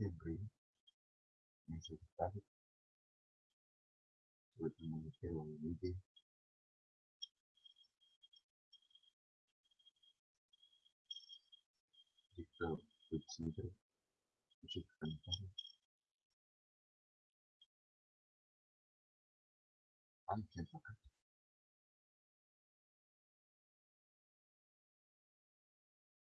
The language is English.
settembre mese d'estate dove il Ministero vede questo decidere specificamente anche in vacanza